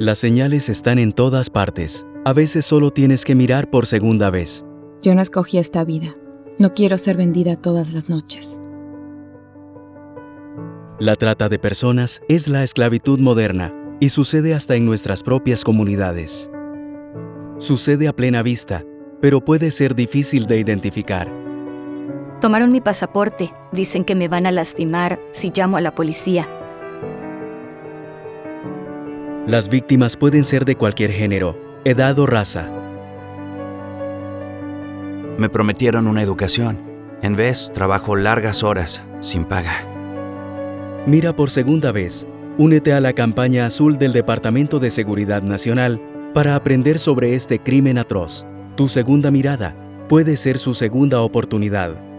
Las señales están en todas partes. A veces solo tienes que mirar por segunda vez. Yo no escogí esta vida. No quiero ser vendida todas las noches. La trata de personas es la esclavitud moderna y sucede hasta en nuestras propias comunidades. Sucede a plena vista, pero puede ser difícil de identificar. Tomaron mi pasaporte. Dicen que me van a lastimar si llamo a la policía. Las víctimas pueden ser de cualquier género, edad o raza. Me prometieron una educación. En vez, trabajo largas horas, sin paga. Mira por segunda vez. Únete a la campaña azul del Departamento de Seguridad Nacional para aprender sobre este crimen atroz. Tu segunda mirada puede ser su segunda oportunidad.